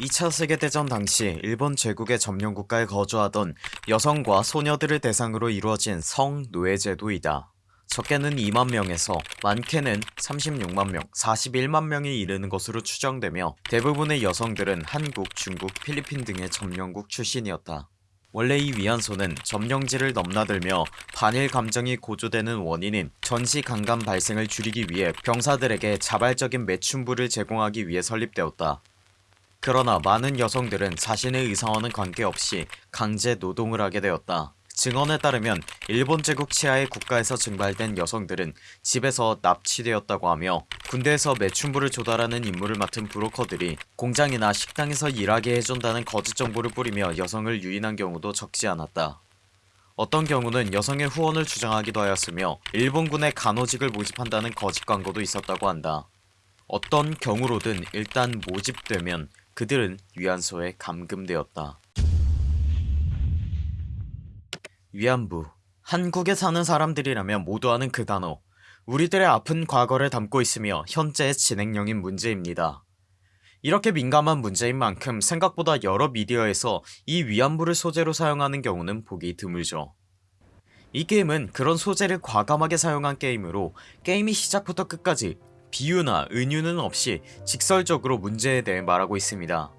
2차 세계대전 당시 일본 제국의 점령국가에 거주하던 여성과 소녀들을 대상으로 이루어진 성노예제도이다. 적게는 2만명에서 많게는 36만명 41만명이 이르는 것으로 추정되며 대부분의 여성들은 한국 중국 필리핀 등의 점령국 출신이었다. 원래 이 위안소는 점령지를 넘나들며 반일 감정이 고조되는 원인인 전시 강간 발생을 줄이기 위해 병사들에게 자발적인 매춘부를 제공하기 위해 설립되었다 그러나 많은 여성들은 자신의 의사와는 관계없이 강제 노동을 하게 되었다. 증언에 따르면 일본 제국 치하의 국가에서 증발된 여성들은 집에서 납치되었다고 하며 군대에서 매춘부를 조달하는 임무를 맡은 브로커들이 공장이나 식당에서 일하게 해준다는 거짓 정보를 뿌리며 여성을 유인한 경우도 적지 않았다. 어떤 경우는 여성의 후원을 주장하기도 하였으며 일본군의 간호직을 모집한다는 거짓 광고도 있었다고 한다. 어떤 경우로든 일단 모집되면 그들은 위안소에 감금되었다. 위안부. 한국에 사는 사람들이라면 모두 아는 그 단어. 우리들의 아픈 과거를 담고 있으며 현재의 진행형인 문제입니다. 이렇게 민감한 문제인 만큼 생각보다 여러 미디어에서 이 위안부를 소재로 사용하는 경우는 보기 드물죠. 이 게임은 그런 소재를 과감하게 사용한 게임으로 게임이 시작부터 끝까지 비유나 은유는 없이 직설적으로 문제에 대해 말하고 있습니다.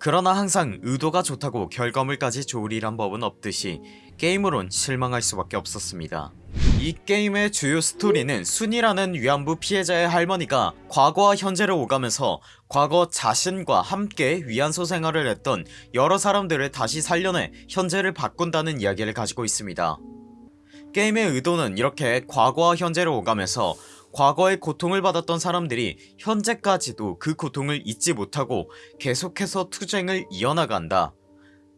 그러나 항상 의도가 좋다고 결과물까지 좋으리란 법은 없듯이 게임으론 실망할 수밖에 없었습니다. 이 게임의 주요 스토리는 순이라는 위안부 피해자의 할머니가 과거와 현재를 오가면서 과거 자신과 함께 위안소 생활을 했던 여러 사람들을 다시 살려내 현재를 바꾼다는 이야기를 가지고 있습니다. 게임의 의도는 이렇게 과거와 현재를 오가면서 과거의 고통을 받았던 사람들이 현재까지도 그 고통을 잊지 못하고 계속해서 투쟁을 이어나간다.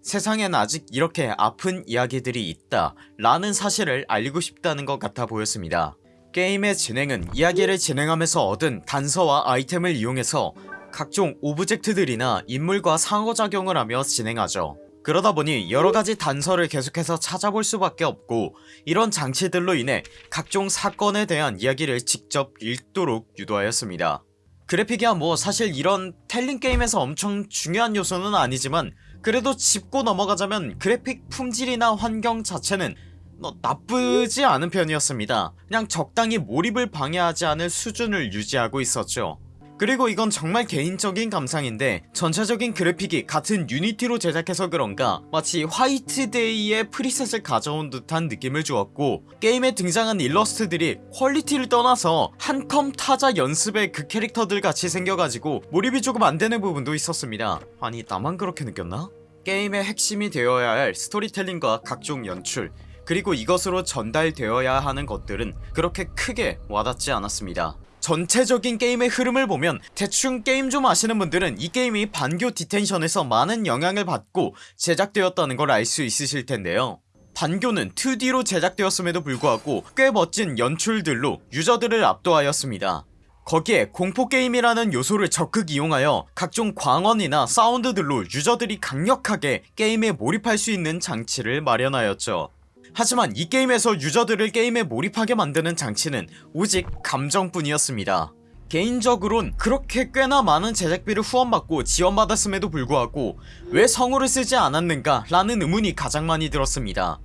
세상엔 아직 이렇게 아픈 이야기들이 있다 라는 사실을 알리고 싶다는 것 같아 보였습니다. 게임의 진행은 이야기를 진행하면서 얻은 단서와 아이템을 이용해서 각종 object들이나 인물과 상호작용을 하며 진행하죠 그러다 보니 여러가지 단서를 계속해서 찾아볼 수밖에 없고 이런 장치들로 인해 각종 사건에 대한 이야기를 직접 읽도록 유도하였습니다. 그래픽이야 뭐 사실 이런 telling 게임에서 엄청 중요한 요소는 아니지만 그래도 짚고 넘어가자면 그래픽 품질이나 환경 자체는 뭐 나쁘지 않은 편이었습니다. 그냥 적당히 몰입을 방해하지 않을 수준을 유지하고 있었죠 그리고 이건 정말 개인적인 감상인데 전체적인 그래픽이 같은 유니티로 제작해서 그런가 마치 화이트데이의 preset을 가져온 듯한 느낌을 주었고 게임에 등장한 일러스트들이 quality를 떠나서 한컴 타자 연습의 그 캐릭터들 같이 생겨가지고 몰입이 조금 안되는 부분도 있었습니다 아니 나만 그렇게 느꼈나? 게임의 핵심이 되어야 할 스토리텔링과 각종 연출 그리고 이것으로 전달되어야 하는 것들은 그렇게 크게 와닿지 않았습니다 전체적인 게임의 흐름을 보면 대충 게임 좀 아시는 분들은 이 게임이 반교 디텐션에서 많은 영향을 받고 제작되었다는 걸 알 수 있으실 텐데요. 반교는 2D로 제작되었음에도 불구하고 꽤 멋진 연출들로 유저들을 압도하였습니다. 거기에 공포게임이라는 요소를 적극 이용하여 각종 광원이나 사운드들로 유저들이 강력하게 게임에 몰입할 수 있는 장치를 마련하였죠 하지만 이 게임에서 유저들을 게임에 몰입하게 만드는 장치는 오직 감정뿐이었습니다. 개인적으론 그렇게 꽤나 많은 제작비를 후원받고 지원받았음에도 불구하고 왜 성우를 쓰지 않았는가 라는 의문이 가장 많이 들었습니다.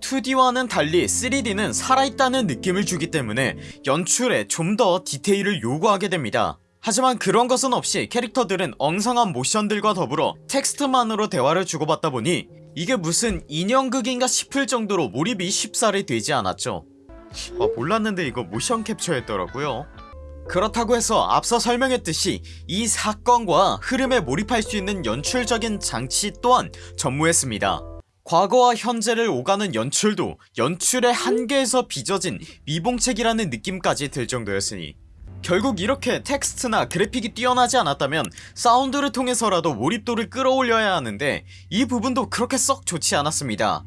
2D와는 달리 3D는 살아있다는 느낌을 주기 때문에 연출에 좀 더 디테일을 요구하게 됩니다. 하지만 그런 것은 없이 캐릭터들은 엉성한 모션들과 더불어 텍스트만으로 대화를 주고받다 보니 이게 무슨 인형극인가 싶을 정도로 몰입이 쉽사리 되지 않았죠. 아 몰랐는데 이거 모션 캡처였더라고요. 그렇다고 해서 앞서 설명했듯이 이 사건과 흐름에 몰입할 수 있는 연출적인 장치 또한 전무했습니다. 과거와 현재를 오가는 연출도 연출의 한계에서 빚어진 미봉책이라는 느낌까지 들 정도였으니 결국 이렇게 텍스트나 그래픽이 뛰어나지 않았다면 사운드를 통해서라도 몰입도를 끌어올려야 하는데 이 부분도 그렇게 썩 좋지 않았습니다.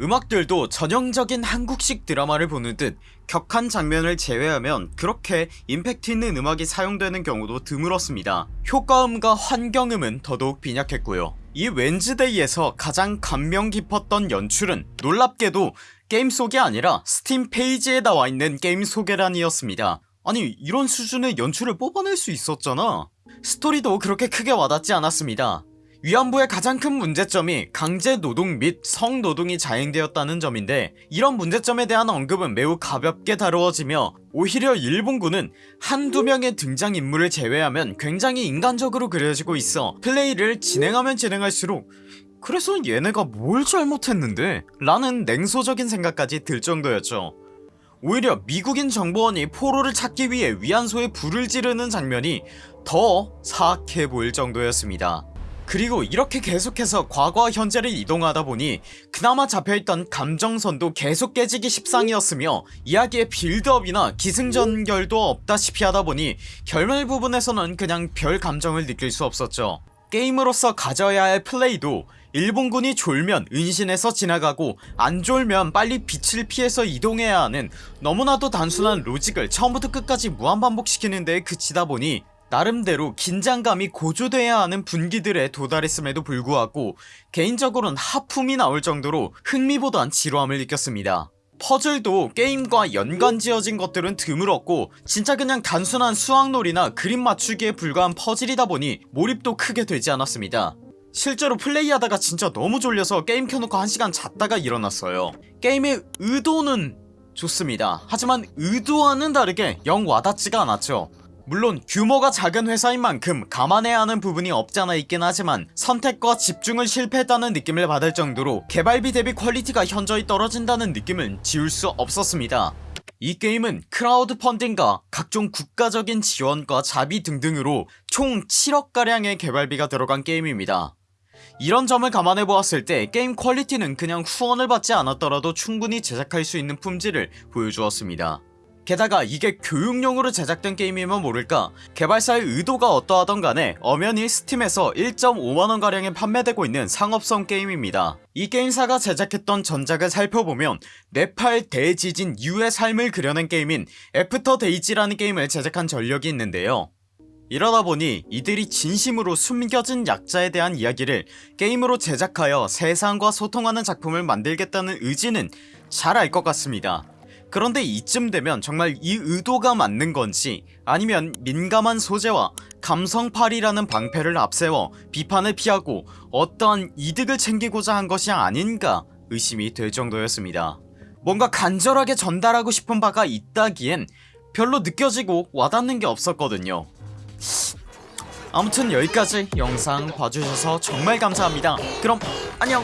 음악들도 전형적인 한국식 드라마를 보는 듯 격한 장면을 제외하면 그렇게 임팩트 있는 음악이 사용되는 경우도 드물었습니다. 효과음과 환경음은 더더욱 빈약했고요. 이 웬즈데이에서 가장 감명 깊었던 연출은 놀랍게도 게임 속이 아니라 스팀 페이지에 나와있는 게임 소개란이었습니다 아니 이런 수준의 연출을 뽑아낼 수 있었잖아. 스토리도 그렇게 크게 와닿지 않았습니다. 위안부의 가장 큰 문제점이 강제노동 및 성노동이 자행되었다는 점인데 이런 문제점에 대한 언급은 매우 가볍게 다루어지며 오히려 일본군은 한두 명의 등장인물을 제외하면 굉장히 인간적으로 그려지고 있어 플레이를 진행하면 진행할수록 그래서 얘네가 뭘 잘못했는데? 라는 냉소적인 생각까지 들 정도였죠 오히려 미국인 정보원이 포로를 찾기 위해 위안소에 불을 지르는 장면이 더 사악해 보일 정도였습니다. 그리고 이렇게 계속해서 과거와 현재를 이동하다 보니 그나마 잡혀있던 감정선도 계속 깨지기 십상이었으며 이야기의 빌드업이나 기승전결도 없다시피 하다보니 결말 부분에서는 그냥 별 감정을 느낄 수 없었죠 게임으로서 가져야 할 플레이도 일본군이 졸면 은신해서 지나가고 안 졸면 빨리 빛을 피해서 이동해야 하는 너무나도 단순한 로직을 처음부터 끝까지 무한반복시키는 데에 그치다 보니 나름대로 긴장감이 고조돼야 하는 분기들에 도달했음에도 불구하고 개인적으로는 하품이 나올 정도로 흥미보단 지루함을 느꼈습니다 퍼즐도 게임과 연관 지어진 것들은 드물었고 진짜 그냥 단순한 수학놀이나 그림 맞추기에 불과한 퍼즐이다 보니 몰입도 크게 되지 않았습니다. 실제로 플레이하다가 진짜 너무 졸려서 게임 켜놓고 1시간 잤다가 일어났어요. 게임의 의도는 좋습니다. 하지만 의도와는 다르게 영 와닿지가 않았죠 물론 규모가 작은 회사인 만큼 감안해야 하는 부분이 없잖아 있긴 하지만 선택과 집중을 실패했다는 느낌을 받을 정도로 개발비 대비 quality가 현저히 떨어진다는 느낌은 지울 수 없었습니다. 이 게임은 크라우드 펀딩과 각종 국가적인 지원과 자비 등등으로 총 7억가량의 개발비가 들어간 게임입니다. 이런 점을 감안해 보았을 때 게임 quality는 그냥 후원을 받지 않았더라도 충분히 제작할 수 있는 품질을 보여주었습니다 게다가 이게 교육용으로 제작된 게임이면 모를까? 개발사의 의도가 어떠하던 간에 엄연히 스팀에서 1.5만원가량에 판매되고 있는 상업성 게임입니다. 이 게임사가 제작했던 전작을 살펴보면 네팔 대지진 이후의 삶을 그려낸 게임인 애프터 데이즈라는 게임을 제작한 전력이 있는데요. 이러다보니 이들이 진심으로 숨겨진 약자에 대한 이야기를 게임으로 제작하여 세상과 소통하는 작품을 만들겠다는 의지는 잘 알 것 같습니다 그런데 이쯤 되면 정말 이 의도가 맞는 건지 아니면 민감한 소재와 감성팔이라는 방패를 앞세워 비판을 피하고 어떠한 이득을 챙기고자 한 것이 아닌가 의심이 될 정도였습니다. 뭔가 간절하게 전달하고 싶은 바가 있다기엔 별로 느껴지고 와닿는 게 없었거든요. 아무튼 여기까지 영상 봐주셔서 정말 감사합니다. 그럼 안녕